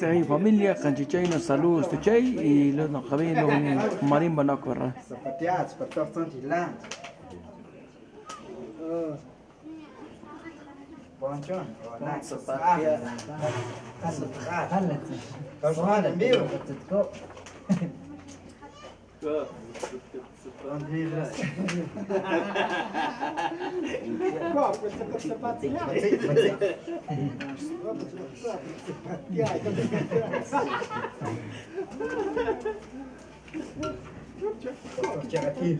سعي فاميليا خانجي تشاينا سالوس تشاي اي لونا قبيل لون مارين بناكور سبتيات campo, Bandeira. Copa, você pode sapatear. Tirar aqui.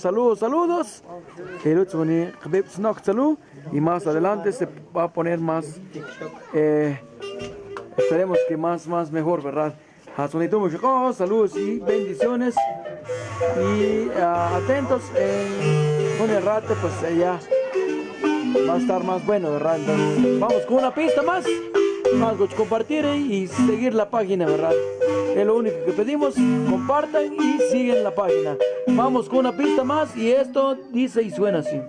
Saludos, saludos. Y más adelante se va a poner más. Eh, esperemos que más, más mejor, ¿verdad? Saludos y bendiciones. Y ah, atentos en con el rato, pues eh, ya va a estar más bueno, ¿verdad? Entonces, vamos con una pista más. Vamos a compartir y seguir la página, ¿verdad? Es lo único que pedimos. Compartan y siguen la página. Vamos con una pista más y esto dice y suena así.